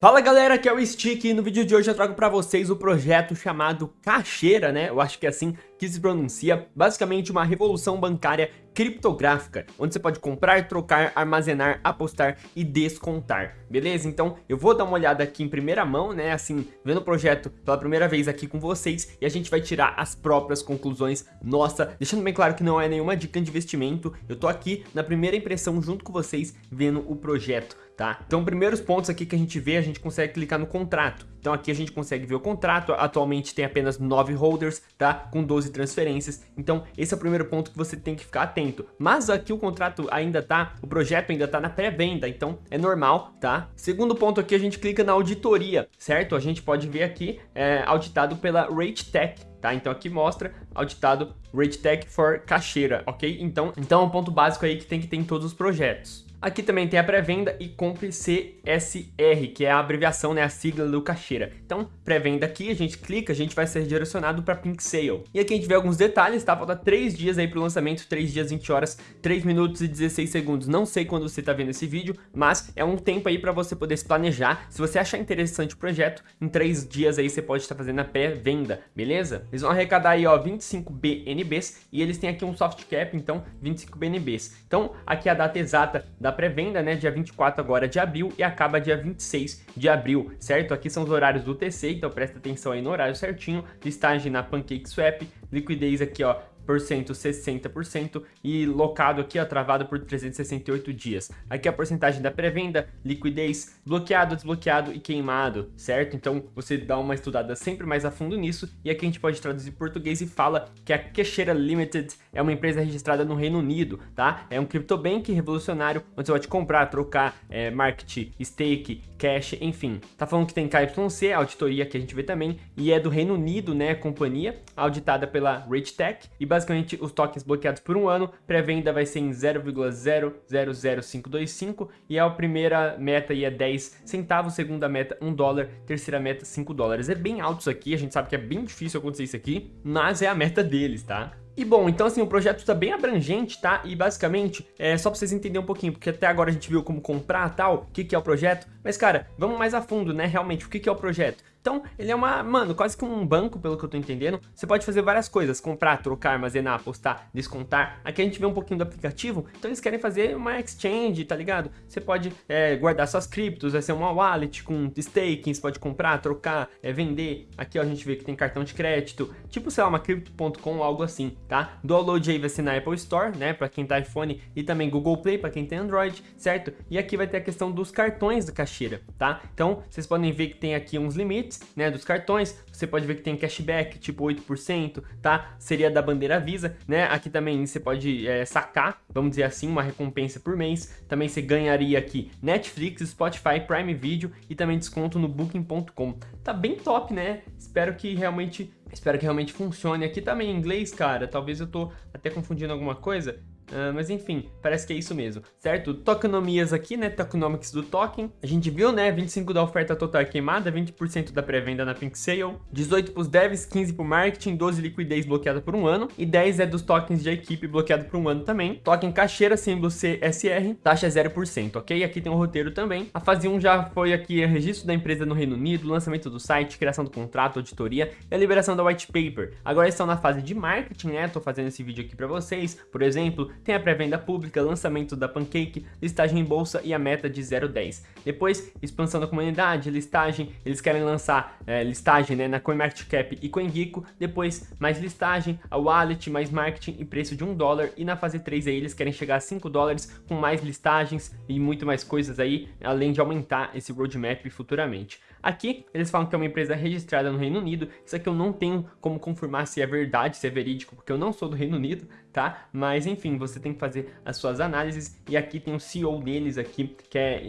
Fala galera, aqui é o Stick e no vídeo de hoje eu trago para vocês o projeto chamado Caixeira, né? Eu acho que é assim que se pronuncia, basicamente uma revolução bancária criptográfica, onde você pode comprar, trocar, armazenar, apostar e descontar, beleza? Então eu vou dar uma olhada aqui em primeira mão, né, assim, vendo o projeto pela primeira vez aqui com vocês e a gente vai tirar as próprias conclusões nossa, deixando bem claro que não é nenhuma dica de investimento, eu tô aqui na primeira impressão junto com vocês vendo o projeto, tá? Então, primeiros pontos aqui que a gente vê, a gente consegue clicar no contrato. Então aqui a gente consegue ver o contrato, atualmente tem apenas 9 holders, tá? Com 12 transferências, então esse é o primeiro ponto que você tem que ficar atento. Mas aqui o contrato ainda tá, o projeto ainda tá na pré-venda, então é normal, tá? Segundo ponto aqui, a gente clica na auditoria, certo? A gente pode ver aqui, é, auditado pela RateTech, tá? Então aqui mostra auditado RateTech for Caixeira, ok? Então, então é um ponto básico aí que tem que ter em todos os projetos. Aqui também tem a pré-venda e compre CSR, que é a abreviação, né, a sigla do caixeira. Então, pré-venda aqui, a gente clica, a gente vai ser direcionado para Pink Sale. E aqui a gente vê alguns detalhes, tá? Falta 3 dias aí para o lançamento, 3 dias, 20 horas, 3 minutos e 16 segundos. Não sei quando você tá vendo esse vídeo, mas é um tempo aí para você poder se planejar. Se você achar interessante o projeto, em 3 dias aí você pode estar fazendo a pré-venda, beleza? Eles vão arrecadar aí, ó, 25 BNBs e eles têm aqui um soft cap, então 25 BNBs. Então, aqui a data exata da da pré-venda, né, dia 24 agora de abril e acaba dia 26 de abril, certo? Aqui são os horários do TC, então presta atenção aí no horário certinho, listagem na PancakeSwap, liquidez aqui, ó, 60% e locado aqui, ó, travado por 368 dias. Aqui a porcentagem da pré-venda, liquidez, bloqueado, desbloqueado e queimado, certo? Então você dá uma estudada sempre mais a fundo nisso e aqui a gente pode traduzir português e fala que a Queixeira Limited é uma empresa registrada no Reino Unido, tá? É um CryptoBank revolucionário onde você pode comprar, trocar, é, market, stake, cash, enfim. Tá falando que tem KYC, auditoria que a gente vê também, e é do Reino Unido, né, companhia, auditada pela RageTech, e basicamente os tokens bloqueados por um ano, pré-venda vai ser em 0,000525 e a primeira meta aí é 10 centavos, segunda meta 1 dólar, terceira meta 5 dólares. É bem alto isso aqui, a gente sabe que é bem difícil acontecer isso aqui, mas é a meta deles, tá? E bom, então assim, o projeto está bem abrangente, tá? E basicamente, é só para vocês entenderem um pouquinho, porque até agora a gente viu como comprar tal, o que, que é o projeto. Mas cara, vamos mais a fundo, né? Realmente, o que, que é o projeto? Então, ele é uma, mano, quase que um banco, pelo que eu tô entendendo. Você pode fazer várias coisas, comprar, trocar, armazenar, apostar, descontar. Aqui a gente vê um pouquinho do aplicativo, então eles querem fazer uma exchange, tá ligado? Você pode é, guardar suas criptos, vai ser uma wallet com staking, você pode comprar, trocar, é, vender. Aqui ó, a gente vê que tem cartão de crédito, tipo, sei lá, uma crypto.com, algo assim, tá? Download aí vai ser na Apple Store, né, pra quem tá iPhone e também Google Play pra quem tem Android, certo? E aqui vai ter a questão dos cartões da caixeira, tá? Então, vocês podem ver que tem aqui uns limites, né, dos cartões. Você pode ver que tem cashback, tipo 8%, tá? Seria da bandeira Visa, né? Aqui também você pode é, sacar, vamos dizer assim, uma recompensa por mês. Também você ganharia aqui Netflix, Spotify, Prime Video e também desconto no Booking.com. Tá bem top, né? Espero que realmente Espero que realmente funcione. Aqui também em inglês, cara, talvez eu tô até confundindo alguma coisa. Uh, mas enfim, parece que é isso mesmo, certo? Tokenomias aqui, né? Tokenomics do token. A gente viu, né? 25 da oferta total queimada, 20% da pré-venda na Pink Sale, 18 para os devs, 15 para o marketing, 12 liquidez bloqueada por um ano e 10 é dos tokens de equipe bloqueado por um ano também. Token caixeira, símbolo CSR, taxa 0%, ok? Aqui tem um roteiro também. A fase 1 já foi aqui registro da empresa no Reino Unido, lançamento do site, criação do contrato, auditoria e a liberação da white paper. Agora estão na fase de marketing, né? Tô fazendo esse vídeo aqui para vocês. Por exemplo, tem a pré-venda pública, lançamento da Pancake, listagem em bolsa e a meta de 0,10. Depois, expansão da comunidade, listagem, eles querem lançar é, listagem né, na CoinMarketCap e CoinGecko, depois mais listagem, a wallet, mais marketing e preço de 1 dólar, e na fase 3 aí eles querem chegar a 5 dólares com mais listagens e muito mais coisas aí, além de aumentar esse roadmap futuramente. Aqui, eles falam que é uma empresa registrada no Reino Unido, isso aqui eu não tenho como confirmar se é verdade, se é verídico, porque eu não sou do Reino Unido, tá? Mas enfim, você tem que fazer as suas análises e aqui tem o CEO deles aqui, que é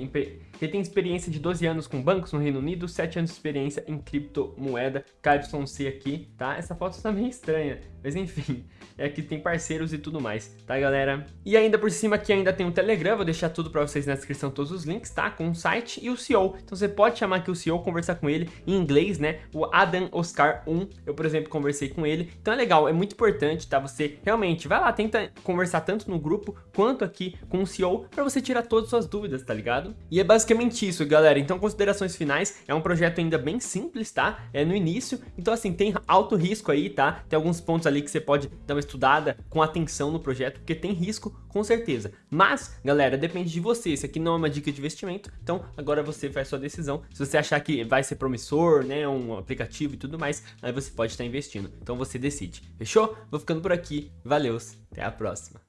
ele tem experiência de 12 anos com bancos no Reino Unido, 7 anos de experiência em criptomoeda, KYC aqui, tá? Essa foto está meio estranha, mas enfim, é que tem parceiros e tudo mais, tá galera? E ainda por cima aqui ainda tem um Telegram, vou deixar tudo para vocês na descrição, todos os links, tá? Com o site e o CEO, então você pode chamar aqui o CEO, conversar com ele em inglês, né? O Adam Oscar 1, eu por exemplo conversei com ele, então é legal, é muito importante, tá? Você realmente vai lá, tenta conversar tanto no grupo quanto aqui com o CEO para você tirar todas as suas dúvidas, tá ligado? E é basicamente basicamente isso, galera. Então, considerações finais, é um projeto ainda bem simples, tá? É no início, então assim, tem alto risco aí, tá? Tem alguns pontos ali que você pode dar uma estudada com atenção no projeto, porque tem risco, com certeza. Mas, galera, depende de você. Isso aqui não é uma dica de investimento, então agora você faz sua decisão. Se você achar que vai ser promissor, né, um aplicativo e tudo mais, aí você pode estar investindo. Então você decide. Fechou? Vou ficando por aqui. Valeu, até a próxima.